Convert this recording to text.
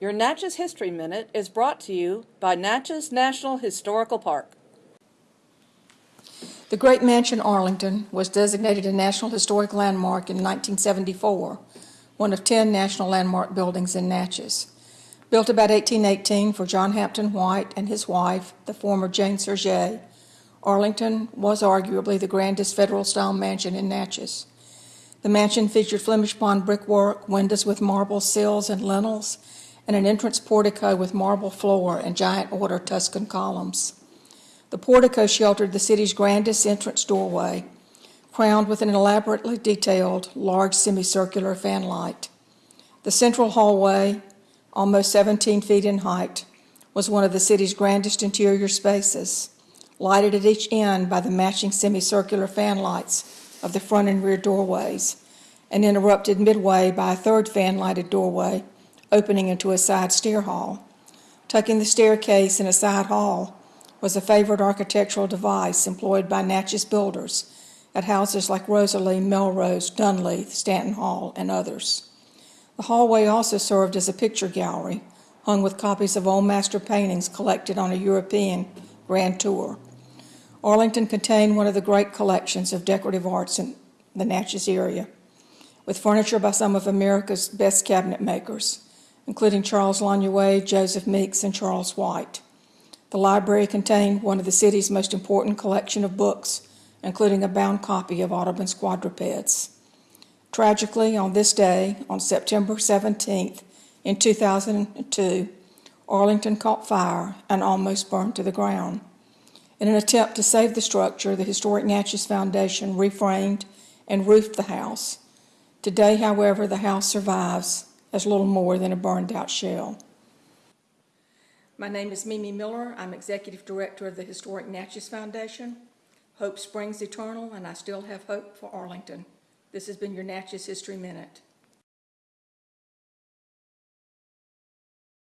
Your Natchez History Minute is brought to you by Natchez National Historical Park. The Great Mansion Arlington was designated a National Historic Landmark in 1974, one of 10 National Landmark buildings in Natchez. Built about 1818 for John Hampton White and his wife, the former Jane Surget, Arlington was arguably the grandest federal-style mansion in Natchez. The mansion featured Flemish bond brickwork, windows with marble sills and lintels, and an entrance portico with marble floor and giant order Tuscan columns. The portico sheltered the city's grandest entrance doorway, crowned with an elaborately detailed, large semicircular fanlight. The central hallway, almost 17 feet in height, was one of the city's grandest interior spaces, lighted at each end by the matching semicircular fanlights of the front and rear doorways, and interrupted midway by a third fan-lighted doorway opening into a side stair hall. Tucking the staircase in a side hall was a favorite architectural device employed by Natchez builders at houses like Rosalie, Melrose, Dunleith, Stanton Hall, and others. The hallway also served as a picture gallery, hung with copies of old master paintings collected on a European grand tour. Arlington contained one of the great collections of decorative arts in the Natchez area, with furniture by some of America's best cabinet makers, including Charles Lannuier, Joseph Meeks, and Charles White. The library contained one of the city's most important collection of books, including a bound copy of Audubon's Quadrupeds. Tragically, on this day, on September 17th, in 2002, Arlington caught fire and almost burned to the ground. In an attempt to save the structure, the Historic Natchez Foundation reframed and roofed the house. Today, however, the house survives as little more than a burned out shell. My name is Mimi Miller. I'm Executive Director of the Historic Natchez Foundation. Hope springs eternal, and I still have hope for Arlington. This has been your Natchez History Minute.